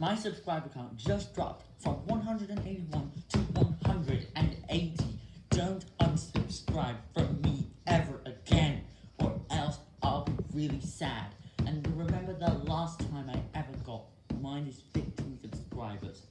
My subscriber count just dropped from 181 to 180. Don't unsubscribe from me ever again, or else I'll be really sad. And remember the last time I ever got minus 15 subscribers.